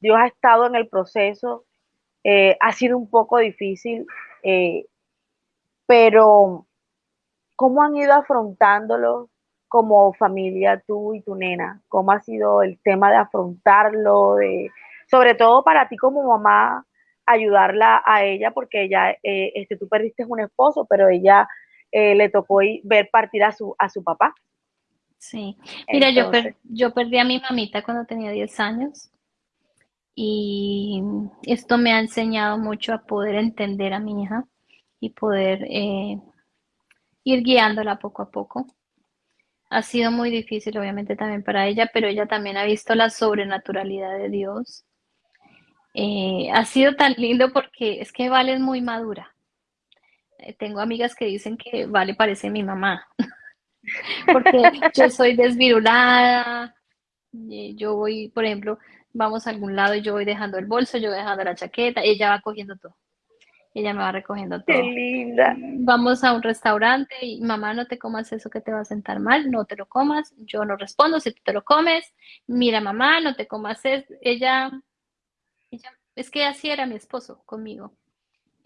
Dios ha estado en el proceso, eh, ha sido un poco difícil, eh, pero ¿cómo han ido afrontándolo como familia tú y tu nena? ¿Cómo ha sido el tema de afrontarlo? De, sobre todo para ti como mamá, ayudarla a ella, porque ella, eh, este, tú perdiste un esposo, pero ella eh, le tocó ver partir a su, a su papá. Sí, mira, yo, yo perdí a mi mamita cuando tenía 10 años y esto me ha enseñado mucho a poder entender a mi hija y poder eh, ir guiándola poco a poco. Ha sido muy difícil, obviamente, también para ella, pero ella también ha visto la sobrenaturalidad de Dios eh, ha sido tan lindo porque es que Vale es muy madura. Eh, tengo amigas que dicen que Vale parece mi mamá, porque yo soy desvirulada, eh, yo voy, por ejemplo, vamos a algún lado y yo voy dejando el bolso, yo voy dejando la chaqueta, ella va cogiendo todo. Ella me va recogiendo todo. Qué linda. Vamos a un restaurante y mamá, no te comas eso que te va a sentar mal, no te lo comas. Yo no respondo si tú te lo comes. Mira, mamá, no te comas eso. Ella es que así era mi esposo conmigo.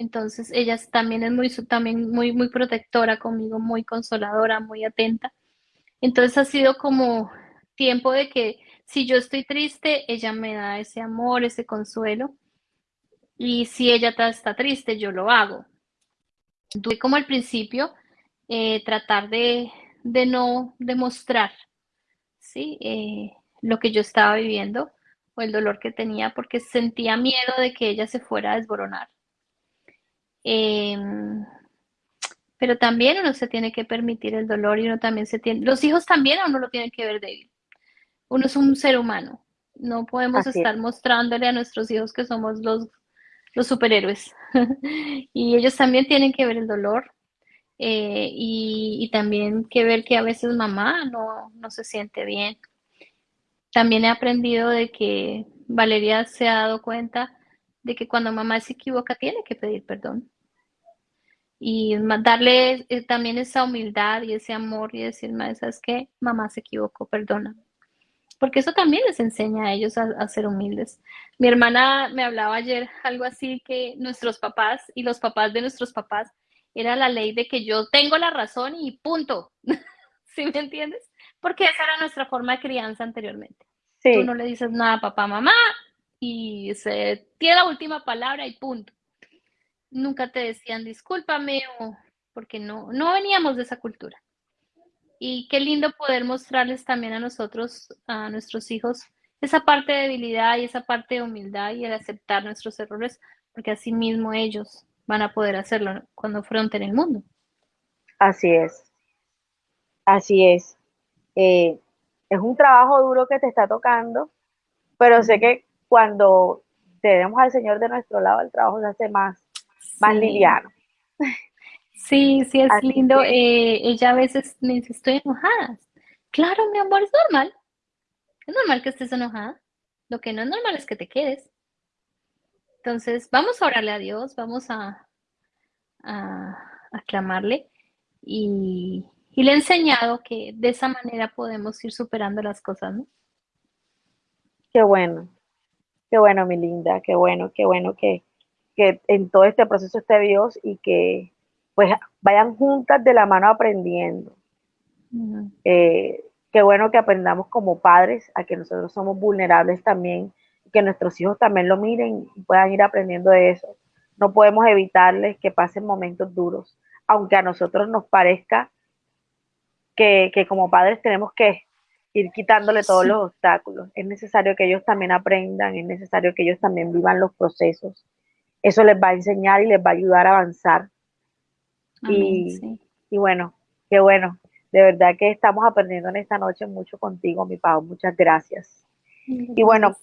Entonces ella también es muy, también muy, muy protectora conmigo, muy consoladora, muy atenta. Entonces ha sido como tiempo de que si yo estoy triste, ella me da ese amor, ese consuelo. Y si ella está triste, yo lo hago. Tuve como al principio eh, tratar de, no demostrar ¿sí? Eh, lo que yo estaba viviendo o el dolor que tenía porque sentía miedo de que ella se fuera a desboronar. Em, pero también uno se tiene que permitir el dolor y uno también se tiene, los hijos también a uno lo tienen que ver débil. Uno es un ser humano, no podemos estar mostrándole a nuestros hijos que somos los, los superhéroes. y ellos también tienen que ver el dolor eh, y, y, también que ver que a veces mamá no, no se siente bien también he aprendido de que Valeria se ha dado cuenta de que cuando mamá se equivoca tiene que pedir perdón. Y darle eh, también esa humildad y ese amor y decirme, ¿sabes qué? Mamá se equivocó, perdona. Porque eso también les enseña a ellos a, ser humildes. Mi hermana me hablaba ayer algo así que nuestros papás y los papás de nuestros papás era la ley de que yo tengo la razón y punto. ¿Sí me entiendes? porque esa era nuestra forma de crianza anteriormente. Tú no le dices nada a papá, mamá, y se tiene la última palabra y punto. Nunca te decían discúlpame o porque no, no veníamos de esa cultura. Y qué lindo poder mostrarles también a nosotros, a nuestros hijos, esa parte de debilidad y esa parte de humildad y el aceptar nuestros errores, porque así mismo ellos van a poder hacerlo cuando afronten el mundo. Así es. Así es. Eh, es un trabajo duro que te está tocando, pero sé que cuando tenemos al Señor de nuestro lado, el trabajo se hace más, más liviano. Sí, sí, es lindo. Eh, ella a veces me dice, estoy enojada. Claro, mi amor, es normal. Es normal que estés enojada. Lo que no es normal es que te quedes. Entonces, vamos a orarle a Dios, vamos a, a, a clamarle y, y le he enseñado que de esa manera podemos ir superando las cosas, ¿no? Qué bueno, qué bueno, mi linda, qué bueno, qué bueno que, en todo este proceso esté Dios y que pues vayan juntas de la mano aprendiendo. Eh, qué bueno que aprendamos como padres a que nosotros somos vulnerables también, que nuestros hijos también lo miren y puedan ir aprendiendo de eso. No podemos evitarles que pasen momentos duros, aunque a nosotros nos parezca que, como padres tenemos que ir quitándole todos los obstáculos. Es necesario que ellos también aprendan, es necesario que ellos también vivan los procesos. Eso les va a enseñar y les va a ayudar a avanzar. y, y, bueno, qué bueno. De verdad que estamos aprendiendo en esta noche mucho contigo, mi Pau. Muchas gracias. Y bueno,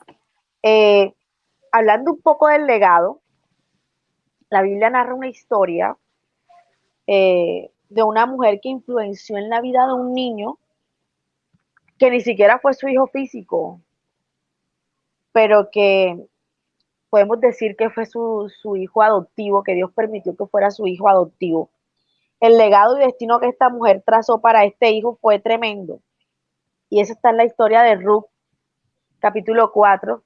eh, hablando un poco del legado, la Biblia narra una historia eh, de una mujer que influenció en la vida de un niño que ni siquiera fue su hijo físico, pero que podemos decir que fue su, su hijo adoptivo, que Dios permitió que fuera su hijo adoptivo. El legado y destino que esta mujer trazó para este hijo fue tremendo. Y eso está en la historia de Ruth, capítulo 4,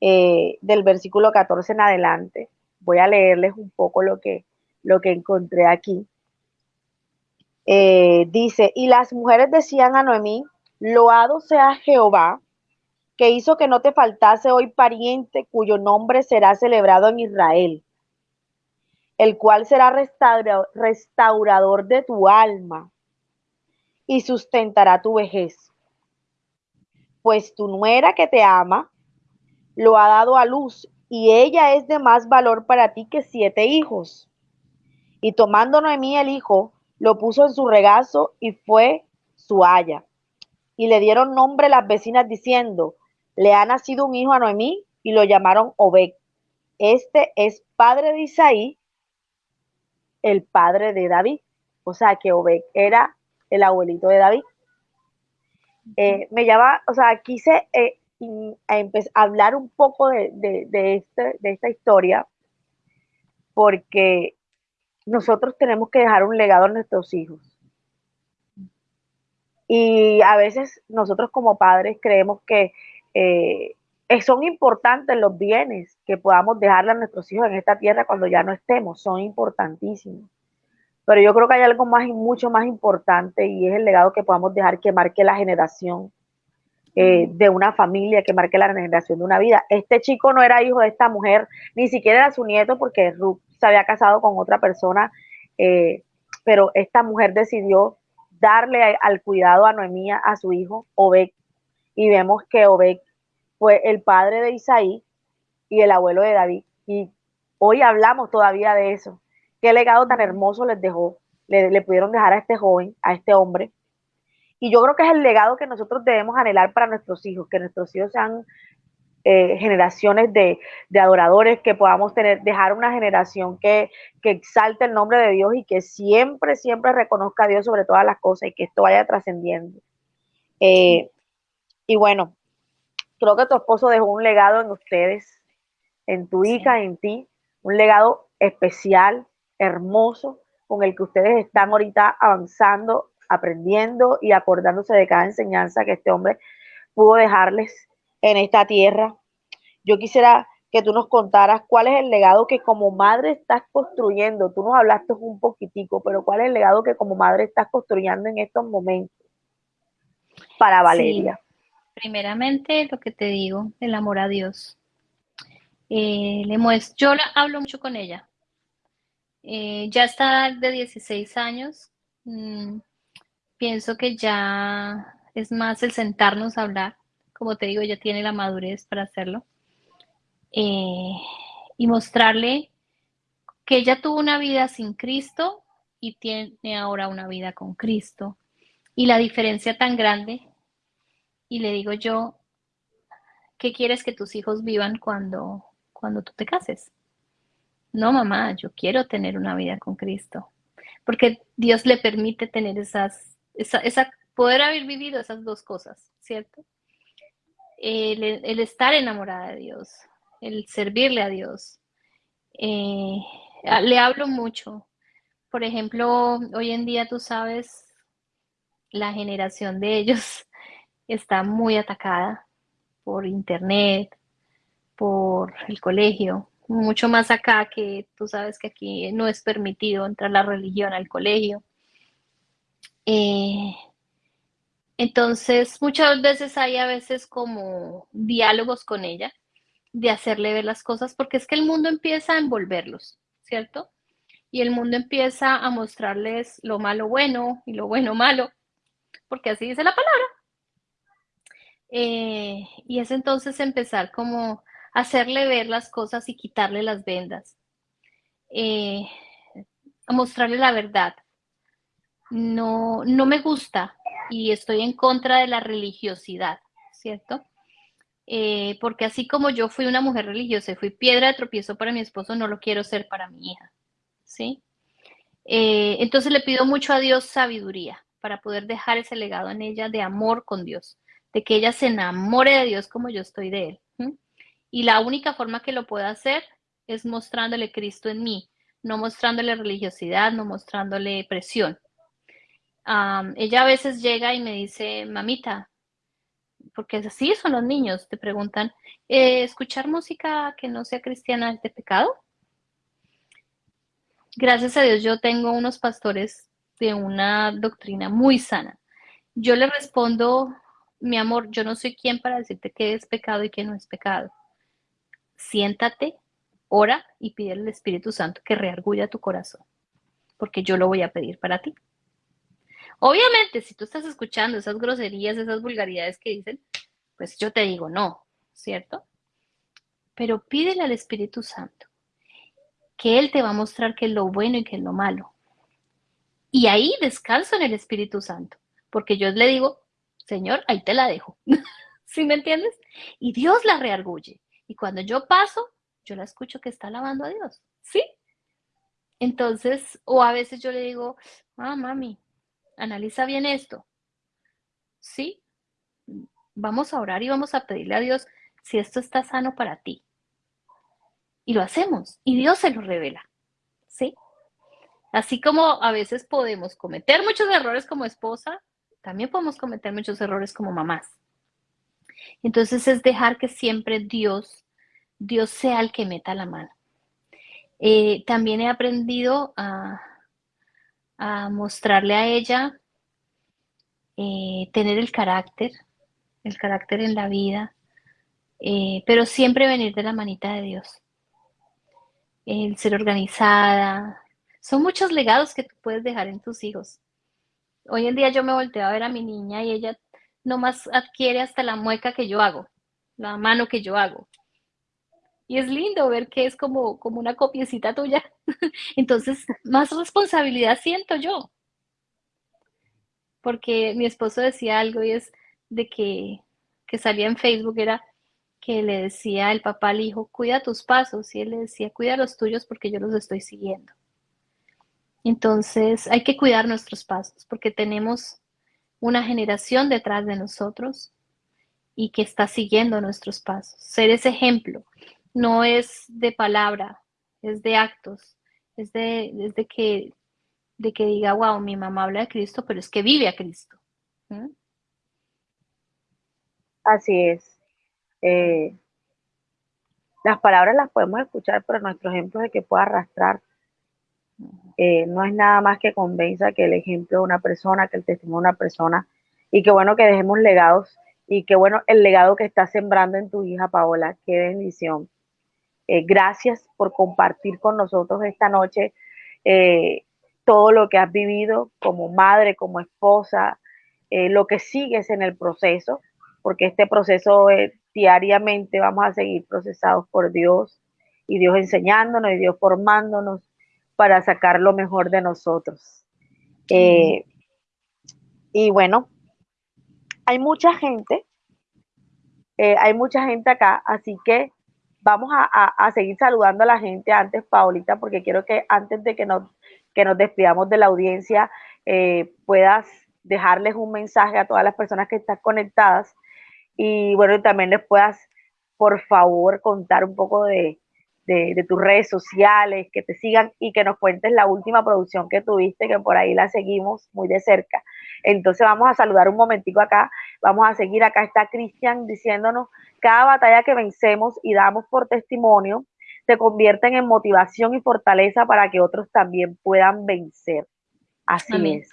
eh, del versículo 14 en adelante. Voy a leerles un poco lo que, lo que encontré aquí. Eh, dice, y las mujeres decían a Noemí, loado sea Jehová, que hizo que no te faltase hoy pariente cuyo nombre será celebrado en Israel, el cual será restaurador de tu alma y sustentará tu vejez. Pues tu nuera que te ama lo ha dado a luz y ella es de más valor para ti que siete hijos. Y tomando Noemí el hijo, lo puso en su regazo y fue su haya. Y le dieron nombre las vecinas diciendo, le ha nacido un hijo a Noemí y lo llamaron Obed. Este es padre de Isaí, el padre de David. O sea que Obed era el abuelito de David. Eh, me llama, o sea, quise eh, hablar un poco de, de, este, de esta historia porque nosotros tenemos que dejar un legado a nuestros hijos. Y a veces nosotros como padres creemos que eh, son importantes los bienes que podamos dejarle a nuestros hijos en esta tierra cuando ya no estemos, son importantísimos. Pero yo creo que hay algo más y mucho más importante y es el legado que podamos dejar que marque la generación eh, de una familia, que marque la generación de una vida. Este chico no era hijo de esta mujer, ni siquiera era su nieto porque Ruth se había casado con otra persona, eh, pero esta mujer decidió darle al cuidado a Noemía, a su hijo, Obed, y vemos que Obed fue el padre de Isaí y el abuelo de David. Y hoy hablamos todavía de eso. Qué legado tan hermoso les dejó, le, pudieron dejar a este joven, a este hombre. Y yo creo que es el legado que nosotros debemos anhelar para nuestros hijos, que nuestros hijos sean eh, generaciones de, adoradores, que podamos tener, dejar una generación que, que, exalte el nombre de Dios y que siempre, siempre reconozca a Dios sobre todas las cosas y que esto vaya trascendiendo. Eh, y bueno, creo que tu esposo dejó un legado en ustedes, en tu hija, en ti, un legado especial, hermoso con el que ustedes están ahorita avanzando, aprendiendo y acordándose de cada enseñanza que este hombre pudo dejarles en esta tierra. Yo quisiera que tú nos contaras cuál es el legado que como madre estás construyendo. Tú nos hablaste un poquitico, pero cuál es el legado que como madre estás construyendo en estos momentos para Valeria. Primeramente, lo que te digo, el amor a Dios. Eh, le muestro, yo hablo mucho con ella, eh, ya está de 16 años. Mm, pienso que ya es más el sentarnos a hablar. Como te digo, ya tiene la madurez para hacerlo. Eh, y mostrarle que ella tuvo una vida sin Cristo y tiene ahora una vida con Cristo. Y la diferencia tan grande. Y le digo yo, ¿qué quieres que tus hijos vivan cuando, cuando tú te cases? No, mamá, yo quiero tener una vida con Cristo. Porque Dios le permite tener esas, esa, poder haber vivido esas dos cosas, ¿cierto? El, estar enamorada de Dios, el servirle a Dios. Eh, le hablo mucho. Por ejemplo, hoy en día tú sabes, la generación de ellos está muy atacada por internet, por el colegio, mucho más acá que tú sabes que aquí no es permitido entrar la religión al colegio. Eh, entonces, muchas veces hay a veces como diálogos con ella, de hacerle ver las cosas, porque es que el mundo empieza a envolverlos, ¿cierto? Y el mundo empieza a mostrarles lo malo bueno y lo bueno malo, porque así dice la palabra. Eh, y es entonces empezar como hacerle ver las cosas y quitarle las vendas, eh, a mostrarle la verdad. No, no me gusta y estoy en contra de la religiosidad, ¿cierto? Eh, porque así como yo fui una mujer religiosa y fui piedra de tropiezo para mi esposo, no lo quiero ser para mi hija, ¿sí? Eh, entonces le pido mucho a Dios sabiduría para poder dejar ese legado en ella de amor con Dios, de que ella se enamore de Dios como yo estoy de Él Y la única forma que lo puedo hacer es mostrándole Cristo en mí, no mostrándole religiosidad, no mostrándole presión. Ella a veces llega y me dice, mamita, porque así son los niños, te preguntan, eh, ¿escuchar música que no sea cristiana es de pecado? Gracias a Dios yo tengo unos pastores de una doctrina muy sana. Yo le respondo, mi amor, yo no soy quien para decirte qué es pecado y qué no es pecado. Siéntate, ora y pide al Espíritu Santo que reargulla tu corazón, porque yo lo voy a pedir para ti. Obviamente, si tú estás escuchando esas groserías, esas vulgaridades que dicen, pues yo te digo no, ¿cierto? Pero pídele al Espíritu Santo que Él te va a mostrar qué es lo bueno y qué es lo malo. Y ahí descanso en el Espíritu Santo, porque yo le digo, Señor, ahí te la dejo. ¿Sí me entiendes? Y Dios la reargulle. Y cuando yo paso, yo la escucho que está alabando a Dios. ¿Sí? Entonces, o a veces yo le digo, ah, mami, analiza bien esto. ¿Sí? Vamos a orar y vamos a pedirle a Dios si esto está sano para ti. Y lo hacemos. Y Dios se lo revela. ¿Sí? Así como a veces podemos cometer muchos errores como esposa, también podemos cometer muchos errores como mamás. Entonces es dejar que siempre Dios, Dios sea el que meta la mano. Eh, también he aprendido a, mostrarle a ella eh, tener el carácter, el carácter en la vida, eh, pero siempre venir de la manita de Dios. El ser organizada, son muchos legados que tú puedes dejar en tus hijos. Hoy en día yo me volteo a ver a mi niña y ella nomás adquiere hasta la mueca que yo hago, la mano que yo hago. Y es lindo ver que es como, como una copiecita tuya. Entonces, más responsabilidad siento yo. Porque mi esposo decía algo y es de que, que salía en Facebook, era que le decía el papá al hijo, cuida tus pasos, y él le decía, cuida los tuyos porque yo los estoy siguiendo. Entonces hay que cuidar nuestros pasos porque tenemos una generación detrás de nosotros y que está siguiendo nuestros pasos. Ser ese ejemplo no es de palabra, es de actos, es de, que, de que diga, wow, mi mamá habla de Cristo, pero es que vive a Cristo. Así es. Eh, las palabras las podemos escuchar, pero nuestro ejemplo es que pueda arrastrar eh, no es nada más que convenza que el ejemplo de una persona, que el testimonio de una persona, y que bueno que dejemos legados, y que bueno el legado que está sembrando en tu hija Paola, qué bendición. Eh, gracias por compartir con nosotros esta noche eh, todo lo que has vivido como madre, como esposa, lo que sigues en el proceso, porque este proceso diariamente vamos a seguir procesados por Dios y Dios enseñándonos y Dios formándonos para sacar lo mejor de nosotros. Eh, y bueno, hay mucha gente, eh, hay mucha gente acá, así que vamos a, seguir saludando a la gente antes, Paulita, porque quiero que antes de que nos, que nos despidamos de la audiencia, eh, puedas dejarles un mensaje a todas las personas que están conectadas y bueno, también les puedas, por favor, contar un poco de, de, tus redes sociales, que te sigan y que nos cuentes la última producción que tuviste, que por ahí la seguimos muy de cerca. Entonces vamos a saludar un momentico acá, vamos a seguir, acá está Cristian diciéndonos, cada batalla que vencemos y damos por testimonio se convierten en motivación y fortaleza para que otros también puedan vencer. Así es.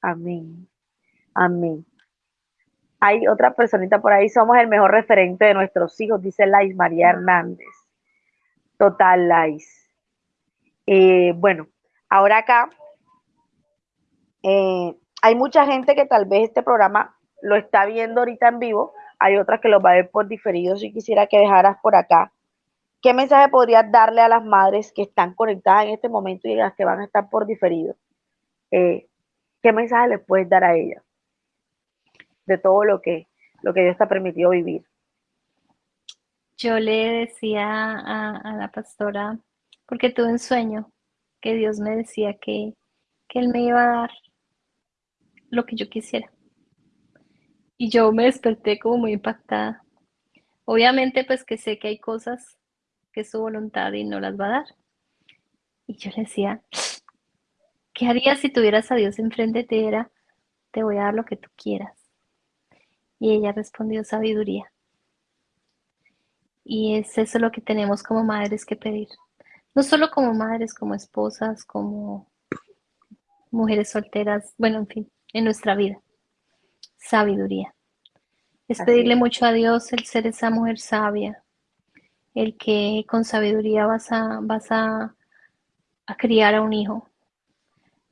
Amén. Amén. Hay otra personita por ahí, somos el mejor referente de nuestros hijos, dice Lais María Hernández. Total Lies. Eh, bueno, ahora acá eh, hay mucha gente que tal vez este programa lo está viendo ahorita en vivo, hay otras que lo va a ver por diferido. Si quisiera que dejaras por acá, ¿qué mensaje podrías darle a las madres que están conectadas en este momento y las que van a estar por diferido? Eh, ¿Qué mensaje les puedes dar a ellas de todo lo que, lo que Dios te ha permitido vivir? Yo le decía a, la pastora, porque tuve un sueño, que Dios me decía que, que Él me iba a dar lo que yo quisiera. Y yo me desperté como muy impactada, Obviamente, pues que sé que hay cosas que es su voluntad y no las va a dar. Y yo le decía, ¿qué harías si tuvieras a Dios enfrente ti? Era, te voy a dar lo que tú quieras. Y ella respondió, sabiduría. Y es eso lo que tenemos como madres que pedir. No solo como madres, como esposas, como mujeres solteras, bueno, en fin, en nuestra vida. Sabiduría. Es pedirle mucho a Dios el ser esa mujer sabia, el que con sabiduría vas a, vas a, criar a un hijo,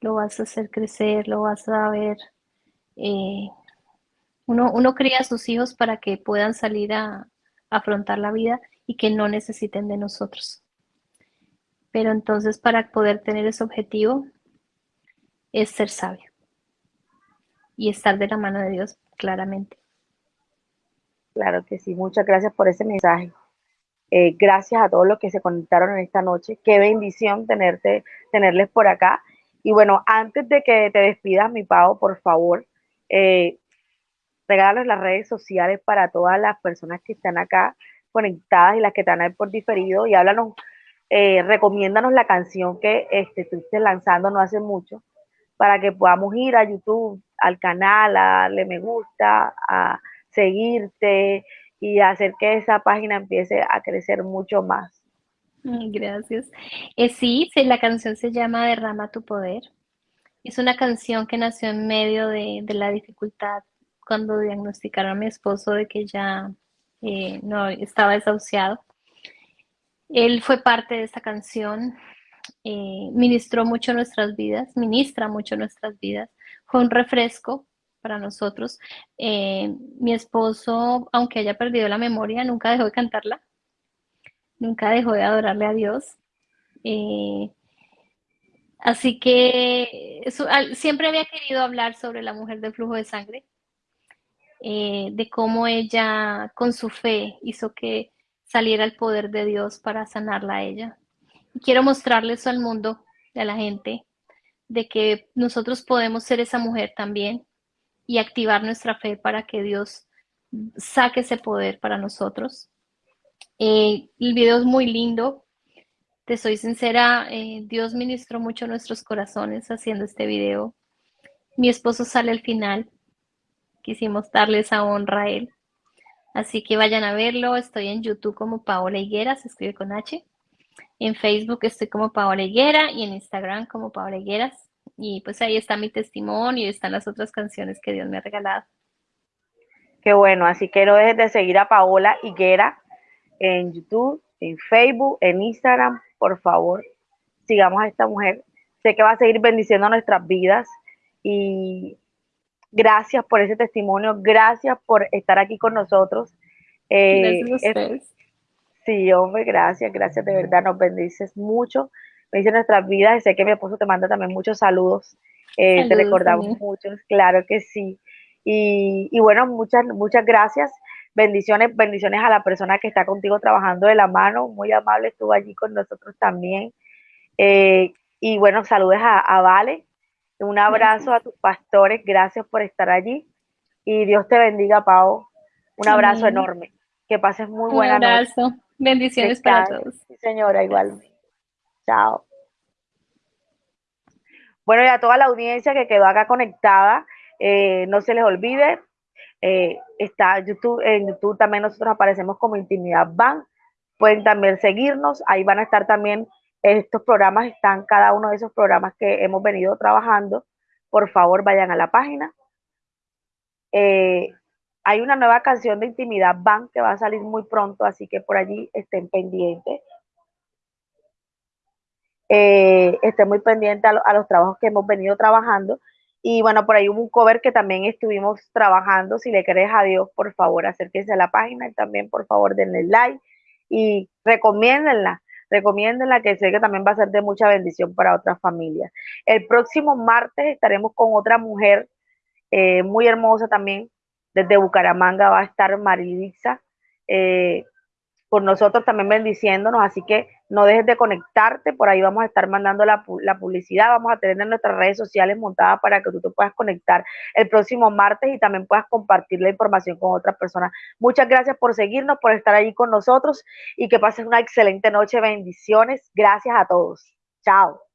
lo vas a hacer crecer, lo vas a ver. Eh, uno, uno cría a sus hijos para que puedan salir a, afrontar la vida y que no necesiten de nosotros. Pero entonces para poder tener ese objetivo es ser sabio y estar de la mano de Dios claramente. Claro que sí, muchas gracias por ese mensaje. Eh, gracias a todos los que se conectaron en esta noche. Qué bendición tenerte, tenerles por acá. Y bueno, antes de que te despidas, mi Pau, por favor, eh, regálanos las redes sociales para todas las personas que están acá conectadas y las que están ahí por diferido y háblanos, eh, recomiéndanos la canción que este, estuviste lanzando no hace mucho para que podamos ir a YouTube, al canal, a darle me gusta, a seguirte y hacer que esa página empiece a crecer mucho más. Gracias. Eh, sí, la canción se llama Derrama tu poder. Es una canción que nació en medio de la dificultad cuando diagnosticaron a mi esposo de que ya eh, no estaba desahuciado. Él fue parte de esta canción, eh, ministró mucho nuestras vidas, ministra mucho nuestras vidas, fue un refresco para nosotros. Eh, mi esposo, aunque haya perdido la memoria, nunca dejó de cantarla, nunca dejó de adorarle a Dios. así que siempre había querido hablar sobre la mujer del flujo de sangre, eh, de cómo ella con su fe hizo que saliera el poder de Dios para sanarla a ella. Y quiero mostrarles al mundo, a la gente, de que nosotros podemos ser esa mujer también y activar nuestra fe para que Dios saque ese poder para nosotros. Eh, el video es muy lindo. Te soy sincera, eh, Dios ministró mucho nuestros corazones haciendo este video. Mi esposo sale al final, quisimos darle esa honra a él. Así que vayan a verlo. Estoy en YouTube como Paola Higuera, se escribe con H. En Facebook estoy como Paola Higuera y en Instagram como Paola Higueras. Y pues ahí está mi testimonio y están las otras canciones que Dios me ha regalado. Qué bueno, así que no dejes de seguir a Paola Higuera en YouTube, en Facebook, en Instagram, por favor. Sigamos a esta mujer. Sé que va a seguir bendiciendo nuestras vidas y Gracias por ese testimonio, gracias por estar aquí con nosotros. Eh, gracias a ustedes. sí, hombre, gracias, gracias, de verdad, nos bendices mucho, bendices nuestras vidas y sé que mi esposo te manda también muchos saludos, eh, te recordamos muchos, claro que sí. Y, y, bueno, muchas, muchas gracias. Bendiciones, bendiciones a la persona que está contigo trabajando de la mano, muy amable, estuvo allí con nosotros también. Eh, y bueno, saludes a, a Vale, un abrazo a tus pastores, gracias por estar allí. Y Dios te bendiga, Pau. Un abrazo enorme. Que pases muy buena noche. Un abrazo. Bendiciones para todos. Sí, señora, igual. Chao. Bueno, y a toda la audiencia que quedó acá conectada, eh, no se les olvide, eh, está YouTube, en YouTube también nosotros aparecemos como Intimidad Van. Pueden también seguirnos, ahí van a estar también estos programas están, cada uno de esos programas que hemos venido trabajando. Por favor, vayan a la página. Eh, hay una nueva canción de Intimidad Van que va a salir muy pronto, así que por allí estén pendientes. Eh, estén muy pendientes a, los trabajos que hemos venido trabajando. Y bueno, por ahí hubo un cover que también estuvimos trabajando. Si le crees a Dios, por favor, acérquense a la página y también, por favor, denle like y recomiéndenla recomiéndenla que sé que también va a ser de mucha bendición para otras familias. El próximo martes estaremos con otra mujer eh, muy hermosa también, desde Bucaramanga va a estar Marilixa, eh, por nosotros también bendiciéndonos, así que no dejes de conectarte, por ahí vamos a estar mandando la, publicidad, vamos a tener nuestras redes sociales montadas para que tú te puedas conectar el próximo martes y también puedas compartir la información con otras personas. Muchas gracias por seguirnos, por estar ahí con nosotros y que pases una excelente noche, bendiciones, gracias a todos. Chao.